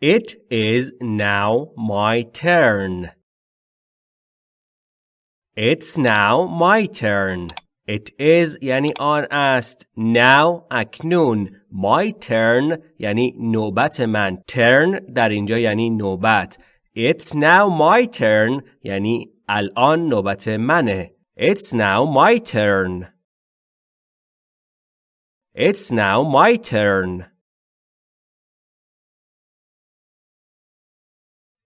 It is now my turn. It's now my turn. It is یعنی آن است. Now اکنون. My turn یعنی نوبت من. Turn در اینجا یعنی نوبت. It's now my turn یعنی الان نوبت منه. It's now my turn. It's now my turn.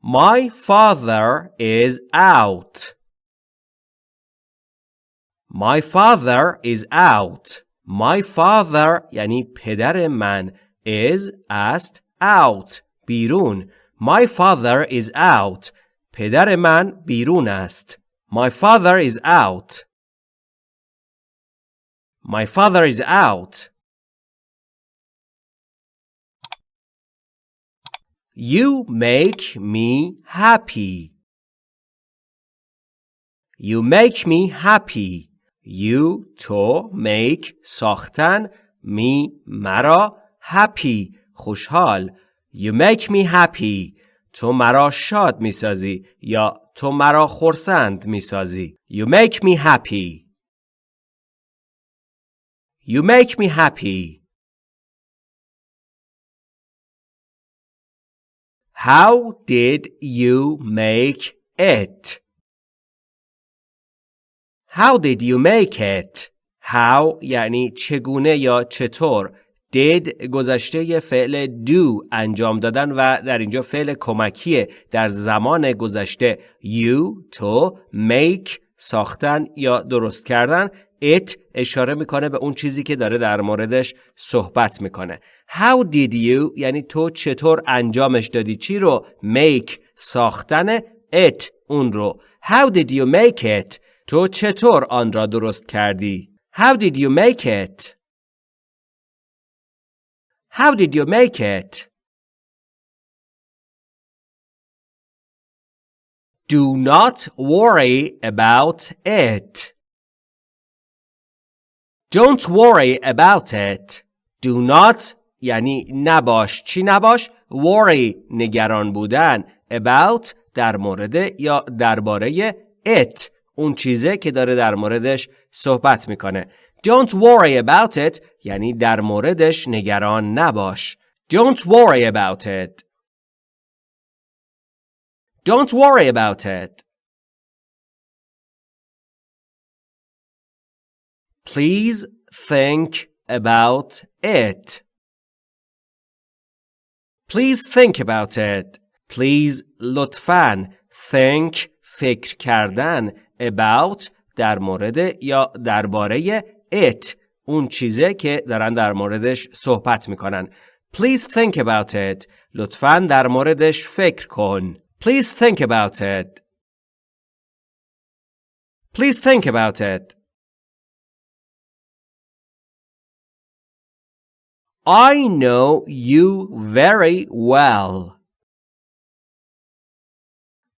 My father is out. My father is out. My father یعنی پدر من is است out بیرون. My father is out. پدر من بیرون است. My father is out. My father is out. You make me happy. You make me happy. You تو make ساختن me مرا happy خوشحال You make me happy تو مرا شاد می‌سازی یا تو مرا خرسند می‌سازی You make me happy You make me happy How did you make it? How did you make it? How یعنی چگونه یا چطور did گذشته فعل do انجام دادن و در اینجا فعل کمکیه در زمان گذشته you تو make ساختن یا درست کردن it اشاره می‌کنه به اون چیزی که داره در موردش صحبت می‌کنه. How did you یعنی تو چطور انجامش دادی؟ چی رو make ساختن it اون رو. How did you make it تو چطور آن را درست کردی؟ How did you make it? How did you make it? Do not worry about it. Don't worry about it. Do not یعنی نباش. چی نباش؟ Worry نگران بودن. About در مورد یا درباره it. اون چیزه که داره در موردش صحبت می‌کنه. Don't worry about it یعنی در موردش نگران نباش. Don't worry about it. Don't worry about it. Please think about it. Please think about it. Please لطفاً think فکر کردن about در مورد یا درباره it اون چیزه که دارن در موردش صحبت می‌کنن. Please think about it. لطفاً در موردش فکر کن. Please think about it. Please think about it. I know you very well.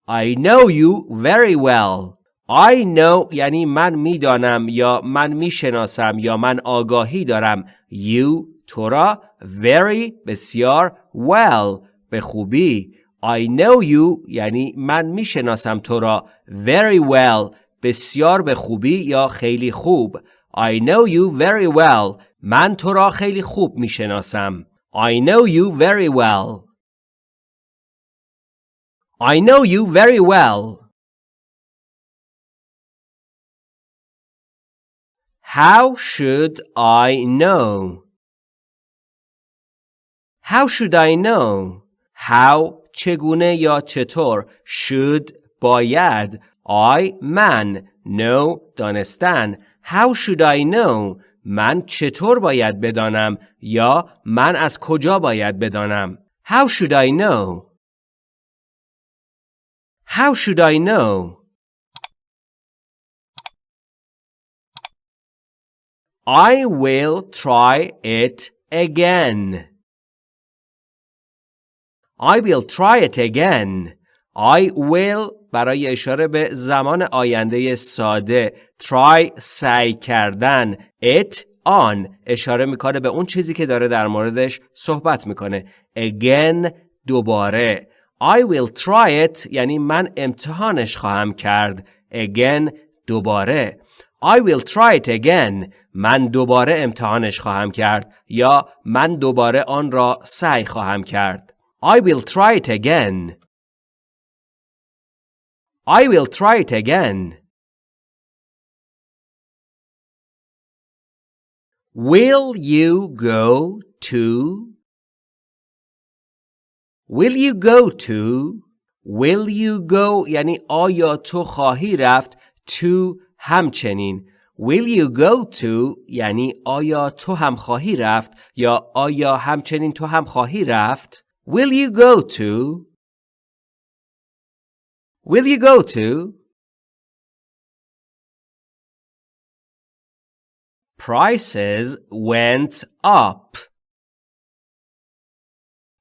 I know you very well. I know یعنی من می‌دانم یا من می‌شناسم یا من آگاهی دارم you تو را very بسیار well به خوبی I know you یعنی من می‌شناسم تو را very well بسیار به خوبی یا خیلی خوب I know you very well من تو را خیلی خوب می‌شناسم I know you very well I know you very well How should I know? How should I know? How چگونه یا چطور should باید I من know دانستن How should I know من چطور باید بدانم یا من از کجا باید بدانم How should I know How should I know I will try it again. I will try it again. I will برای اشاره به زمان آینده ساده try سعی کردن it on. اشاره می‌کنه به اون چیزی که داره در موردش صحبت می‌کنه. Again دوباره. I will try it. یعنی من امتحانش خواهم کرد. Again دوباره. I will try it again. من دوباره امتحانش خواهم کرد. یا من دوباره آن را سعی خواهم کرد. I will try it again. I will try it again Will you go to Will you go to Will you go یعنی آیا تو خواهی رفت to همچنین Will you go to یعنی آیا تو هم خواهی رفت یا آیا همچنین تو هم خواهی رفت Will you go to Will you go to Prices went up.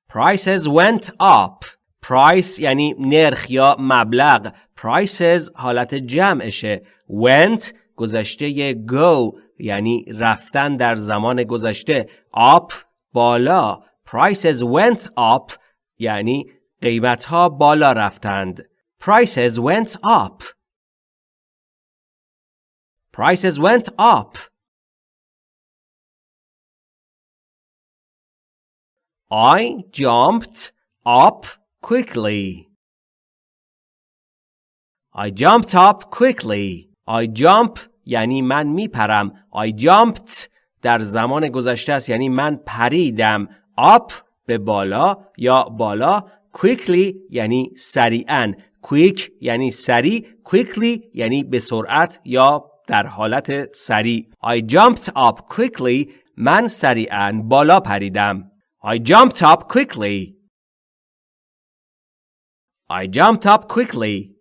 Prices went up. Price یعنی نرخ یا مبلغ. Prices حالت جمعشه. Went گذشته go یعنی رفتن در زمان گذشته. Up بالا. Prices went up یعنی قیمت ها بالا رفتند. Prices went up. Prices went up. I jumped up quickly. I jumped up quickly. I jump یعنی من میپرم. I jumped در زمان گذشته است یعنی من پریدم. up به بالا یا بالا quickly یعنی سریعا. quick یعنی سریع. quickly یعنی به سرعت یا در حالت سریع. I jumped up quickly من سریعا بالا پریدم. I jumped up quickly. I jumped up quickly.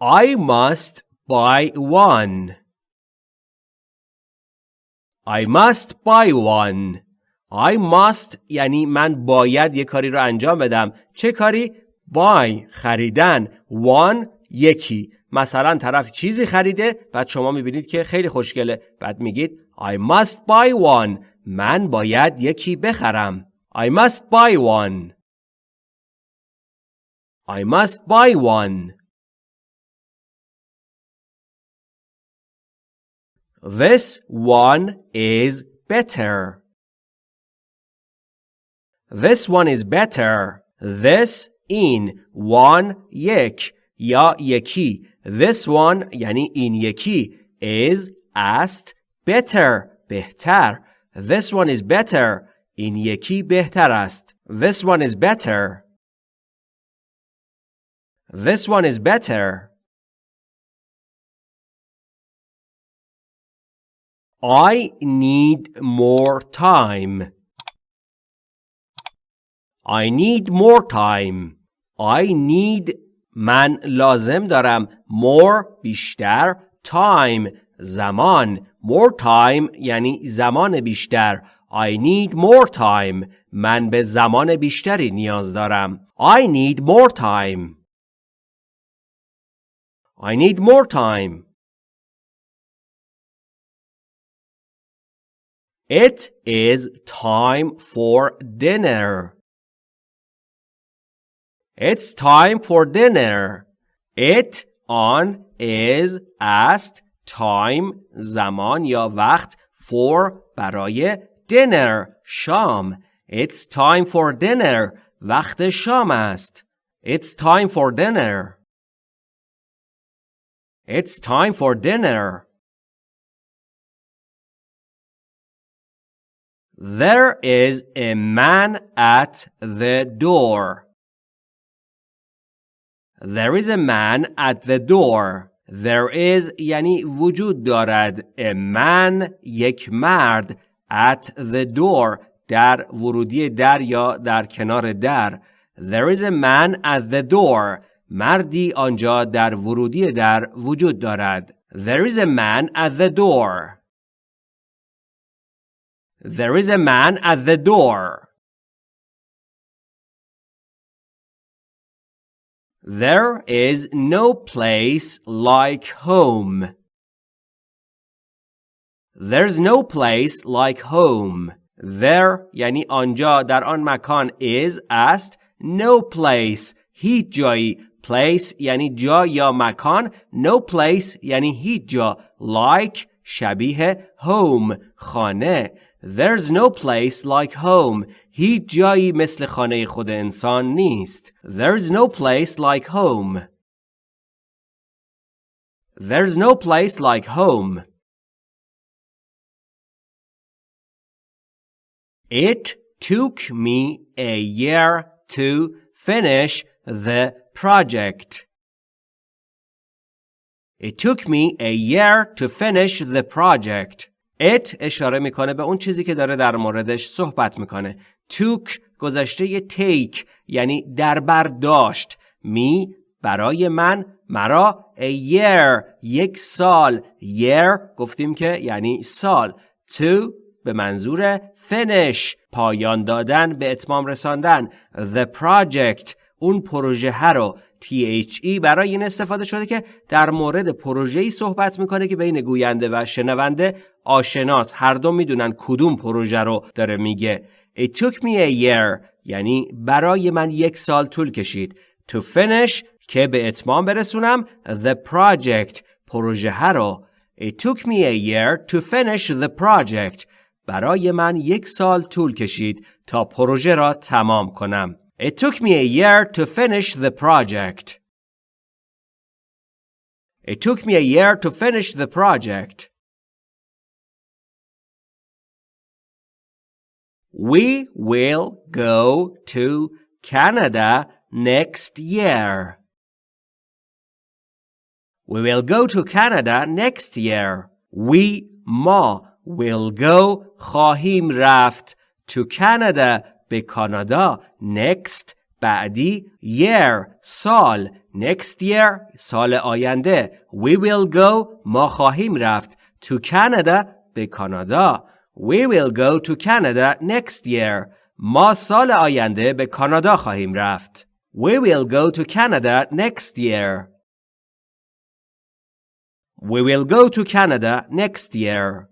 I must buy one. I must buy one. I must یعنی من باید یه کاری رو انجام بدم. چه کاری؟ buy خریدن. one یکی. مثلا طرف چیزی خریده بعد شما می‌بینید که خیلی خوشگله بعد میگید I must buy one. من باید یکی بخرم. I must buy one. I must buy one. This one is better. This one is better. This in one یک یا یکی. This one یعنی این یکی is است better بهتر This one is better این یکی بهتر است This one is better This one is better I need more time I need more time I need من لازم دارم more بیشتر time زمان more time یعنی زمان بیشتر I need more time من به زمان بیشتری نیاز دارم I need more time I need more time It is time for dinner It's time for dinner It on is است time زمان یا وقت for برای dinner شام It's time for dinner وقت شام است It's time for dinner It's time for dinner There is a man at the door. There is a man at the door. There is یعنی وجود دارد a man یک مرد at the door در ورودی در یا در کنار در There is a man at the door مردی آنجا در ورودی در وجود دارد There is a man at the door There is a man at the door There is no place like home. There's no place like home. there یعنی آنجا در آن مکان is است no place هیچ جایی place یعنی جا یا مکان no place یعنی هیچ جا like شبیه home خانه There's no place like home هیچ جایی مثل خانه خود انسان نیست There's no place like home There's no place like home It took me a year to finish the project. It took me a year to finish the project. It اشاره می‌کنه به اون چیزی که داره در موردش صحبت می‌کنه. took گذشته take یعنی در برداشت. می برای من مرا a year یک سال year گفتیم که یعنی سال to به منظور finish پایان دادن به اتمام رساندن the project اون پروژه رو THE برای این استفاده شده که در مورد پروژه‌ای صحبت می‌کنه که بین گوینده و شنونده آشناس. هر دو می‌دونن کدوم پروژه رو داره میگه. It took me a year یعنی برای من یک سال طول کشید. To finish که به اتمام برسونم the project پروژه رو. It took me a year to finish the project. برای من یک سال طول کشید تا پروژه را تمام کنم. It took me a year to finish the project. It took me a year to finish the project. We will go to Canada next year. We will go to Canada next year. We ما will go خواهیم رفت to Canada به کانادا next بعدی year سال next year سال آینده we will go ما خواهیم رفت to Canada به کانادا we will go to Canada next year ما سال آینده به کانادا خواهیم رفت we will go to Canada next year we will go to Canada next year